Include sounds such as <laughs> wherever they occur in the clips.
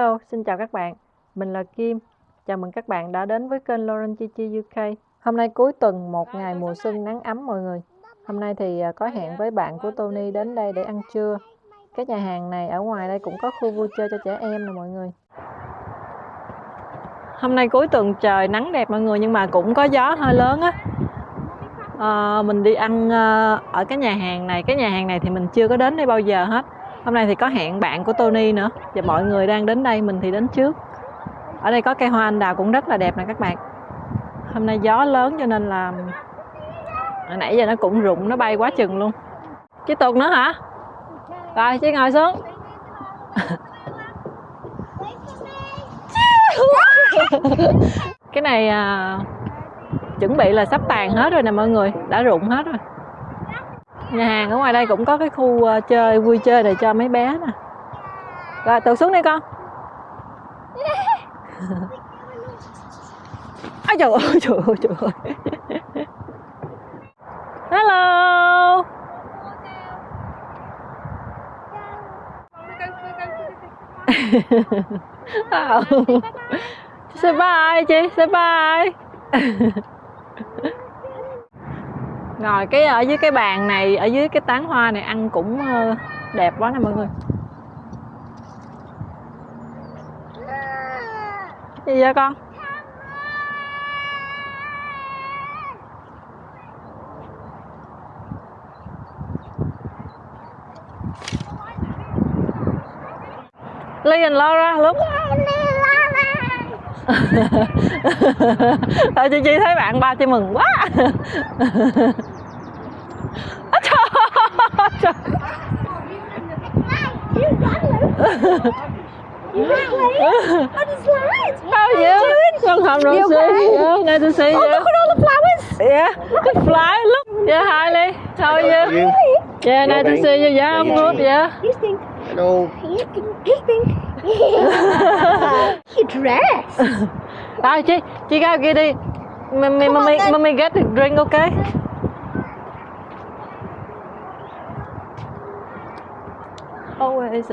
Hello, xin chào các bạn. Mình là Kim. Chào mừng các bạn đã đến với kênh Lauren Chi Chi UK. Hôm nay cuối tuần, một ngày mùa xuân nắng ấm mọi người. Hôm nay thì à, có hẹn với bạn của Tony đến đây để ăn trưa. Cái nhà hàng này ở ngoài đây cũng có khu vui chơi cho trẻ em nè mọi người. Hôm nay cuối tuần trời nắng đẹp mọi người nhưng mà cũng có gió hơi lớn á. À, mình đi ăn à, ở cái nhà hàng này. Cái nhà hàng này thì mình chưa có đến đây bao giờ hết hôm nay thì có hẹn bạn của Tony nữa. Và mọi người đang đến đây mình thì đến trước. Ở đây có cây hoa anh đào cũng rất là đẹp nè các bạn. Hôm nay gió lớn cho nên là hồi nãy giờ nó cũng rụng nó bay quá chừng luôn. Chứ tuột nữa hả? Rồi chứ ngồi xuống. <laughs> Cái này à, chuẩn bị là sắp tàn hết rồi nè mọi người. Đã rụng hết rồi nhà hàng ở ngoài đây cũng có cái khu ờ, chơi, vui chơi để cho mấy bé nè. Rồi từ xuống đi con. <laughs> Ôi, trời ơi trời ơi trời ơi. Hello. Oh. <laughs> Say bye, chị. Say bye. <laughs> ngồi cái ở dưới cái bàn này, ở dưới cái tán hoa này ăn cũng ờ, đẹp quá nè mọi người. Gì vậy con? Lee and Laura lúc <laughs> Thôi, chị Chi thấy bạn ba chị mừng quá <laughs> trời You ran late on slides. How are you? Long time no You see. okay? Yeah, nice to see Oh, you. look at all the flowers. Yeah, the fly. Look. Yeah, hi Lee. How are you? You? Yeah, nice to see you. Yeah, I'm good. Yeah. You stink. Hello. You. You stink. Your dress. Rồi chị, chị ra kia đi. Mommy, Come on mommy, then. mommy get the drink, okay?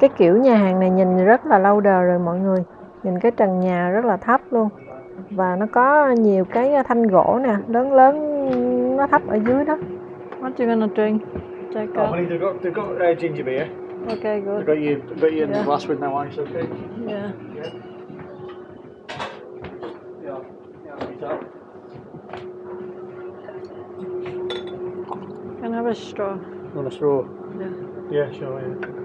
Cái kiểu nhà hàng này nhìn rất là lâu đời rồi mọi người Nhìn cái trần nhà rất là thấp luôn Và nó có nhiều cái thanh gỗ nè Lớn lớn nó thấp ở dưới đó What you gonna drink? Check Oh, out. honey, they've got they've got uh, ginger beer. Okay, They've good. got you they've got you in Yeah. the glass with no ice. Okay. Yeah. Yeah. Yeah. Yeah. too. Can I have a straw? Want a straw? Yeah. Yeah, sure. Yeah.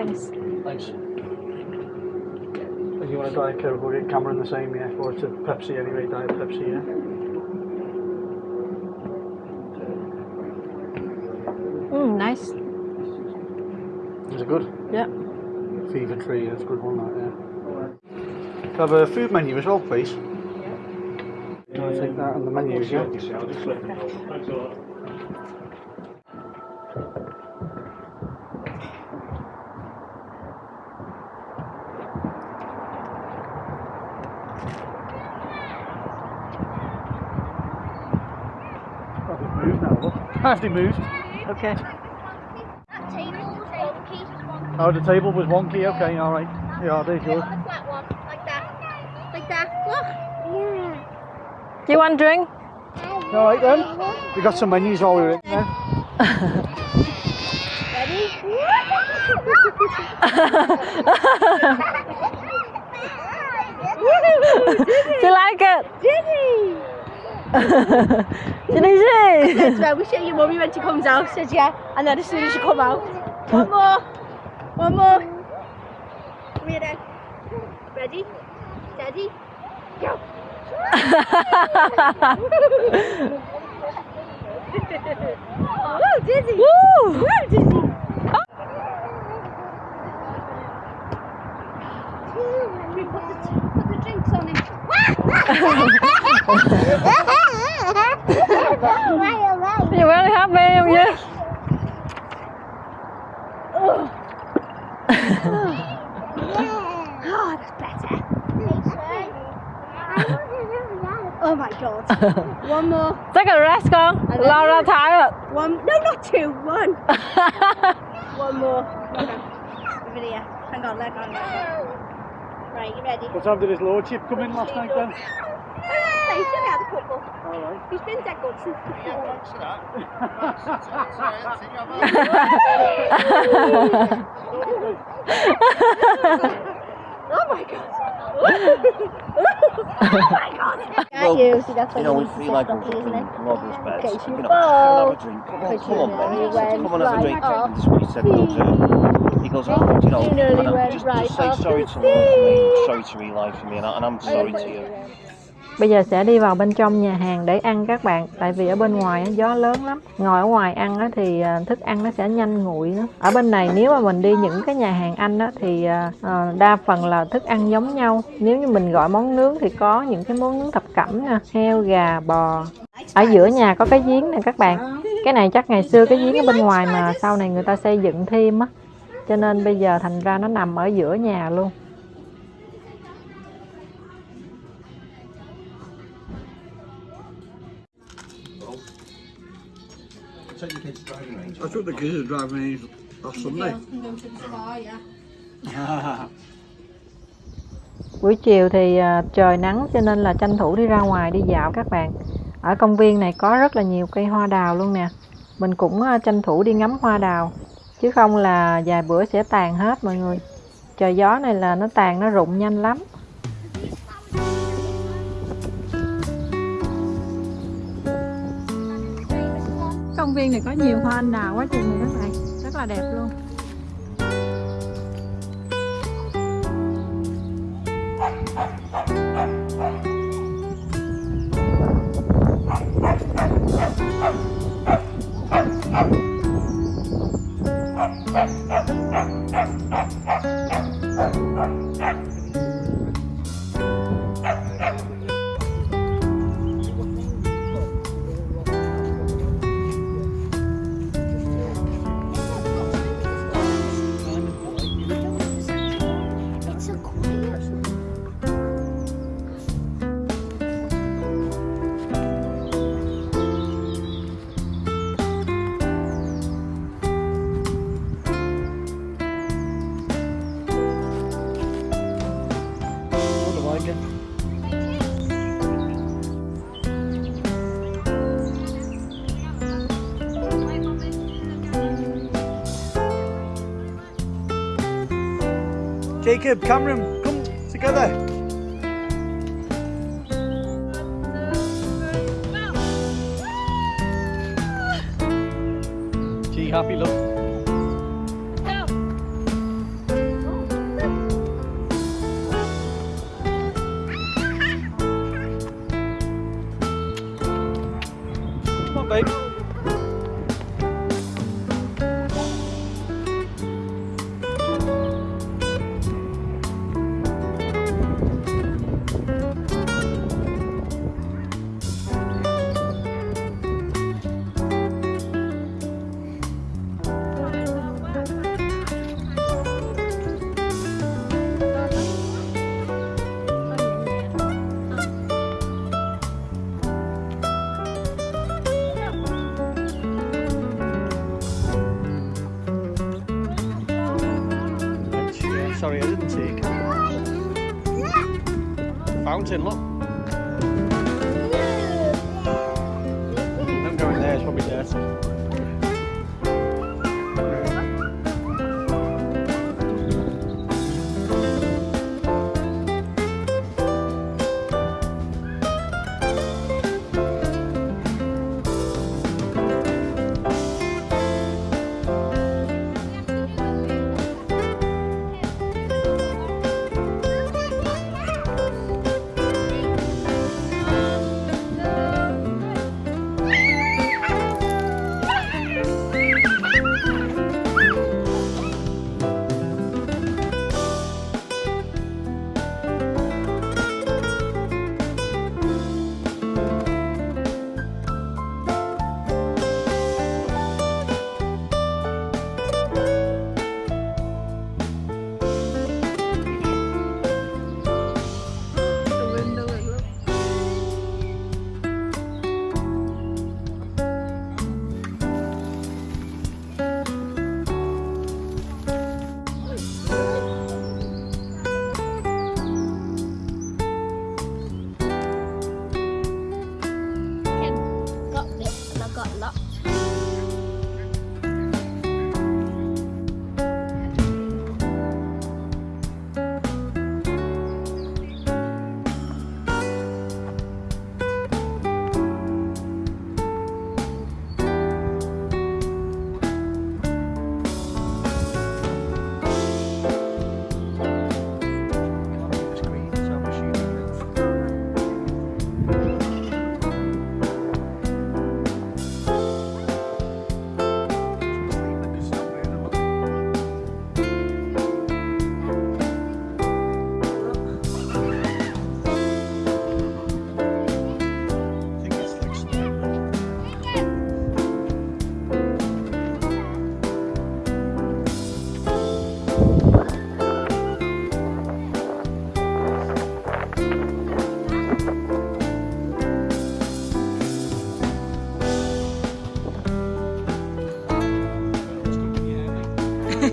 Thanks. Thanks. If you want a diet coke, we'll get Cameron the same. Yeah. Or it's a Pepsi anyway. Diet Pepsi. Yeah. Mm, nice. Is it good? Yeah. Fever tree. That's a good one. That, yeah. Have a food menu as well, please. You want to take that on the menus, yeah? Oh, now, look. Have they moved? Okay. That table, the keys was one. Oh, the table was wonky. Okay, all right. Yeah, there's yours. On the flat one, like that. Like that. Look. Yeah. Do you want drink? All right then. We got some menus while we were in there. Ready? <laughs> Do you like it? Diddy! Did he see? So we show your mummy when she comes out, says yeah, and then as soon as you come out, one more, one more. Come here then. Ready? Steady? Go! <laughs> Woo, Dizzy! Woo! Woo, Dizzy! Put the, put the drinks on <laughs> <laughs> it. You very happy, are you? <laughs> Oh, that's better. Oh my god. <laughs> one more. Take a rest girl. Laura tired. One. No, not two. One. <laughs> one more. Okay. Over here. Hang on, leg on, leg on. Right, you ready? What time did his lordship come in last night then? Hey, he's only had a couple. Alright. He's been dead good since before. Oh my god. oh my god. Well, you see that's You know, we feel like we're isn't in it? Beds. Okay, so you know, ball. have a drink. Come on, But come on, nearly Ben. Come on, have a drink. right And this is what he said, Roger. He goes, oh, you know, You and I'm- just, right just say sorry to me, sorry to Eli for me, and, I, and I'm sorry to you. Bây giờ sẽ đi vào bên trong nhà hàng để ăn các bạn. Tại vì ở bên ngoài gió lớn lắm. Ngồi ở ngoài ăn thì à, thức ăn nó sẽ nhanh nguội nữa. Ở bên này nếu mà mình đi những cái nhà hàng Anh thì à, à, đa phần là thức ăn giống nhau. Nếu như mình gọi món nướng thì có những cái món nướng thập cẩm nè Heo, gà, bò. Ở giữa nhà có cái giếng nè các bạn. Cái này chắc ngày xưa cái giếng ở bên ngoài mà sau này người ta xây dựng thêm á. Cho nên bây giờ thành ra nó nằm ở giữa nhà luôn. I took the kids driving in last Sunday. <laughs> Buổi chiều thì à, trời nắng cho nên là tranh thủ đi ra ngoài đi dạo các bạn. Ở công viên này có rất là nhiều cây hoa đào luôn nè. Mình cũng à, tranh thủ đi ngắm hoa đào. Chứ không là vài bữa sẽ tàn hết mọi người. Trời gió này là nó tàn nó rụng nhanh lắm. Công viên này có nhiều hoa anh đào quá chừng này các bạn. Rất là đẹp luôn. Jacob, Cameron, come together. Gee, happy look. Fountain, look. Phía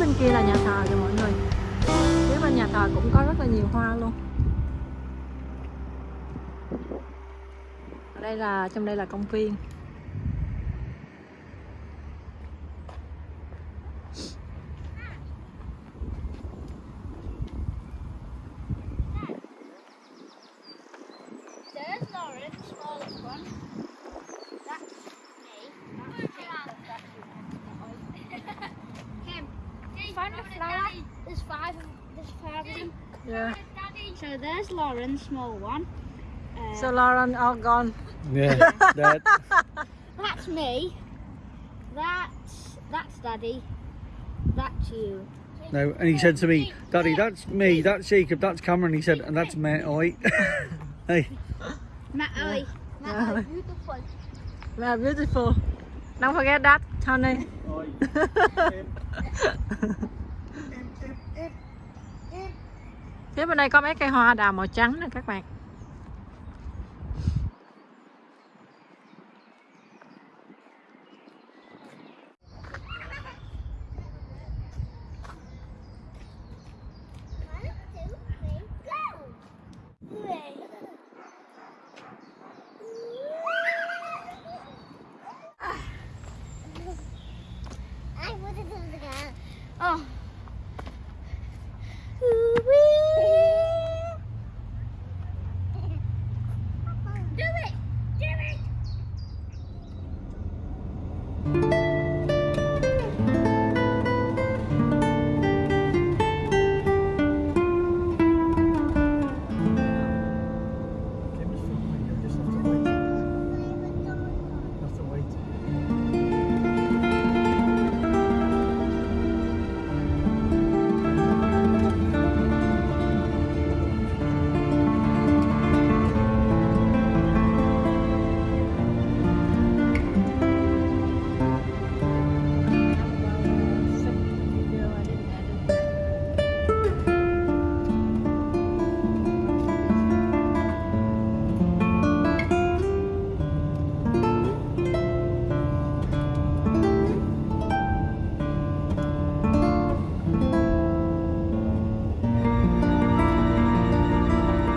bên kia là nhà thờ kìa mọi người. Phía bên nhà thờ cũng có rất là nhiều hoa luôn. Đây là, trong đây là công viên. There's Lauren, small one. Uh, so Lauren all gone Yeah, <laughs> that. that's me. That's that's Daddy. That's you. No, and he said to me, Daddy, that's me, that's Jacob, that's Cameron. He said, and that's Matt, oi. <laughs> hey, Matt Oi. Matt Oi, beautiful. yeah, beautiful don't forget that Tony <laughs> phía bên đây có mấy cây hoa đào màu trắng nè các bạn.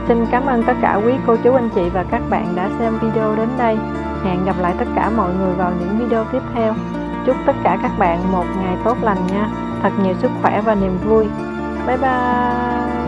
Xin cảm ơn tất cả quý cô chú, anh chị và các bạn đã xem video đến đây. Hẹn gặp lại tất cả mọi người vào những video tiếp theo. Chúc tất cả các bạn một ngày tốt lành nha. Thật nhiều sức khỏe và niềm vui. Bye bye.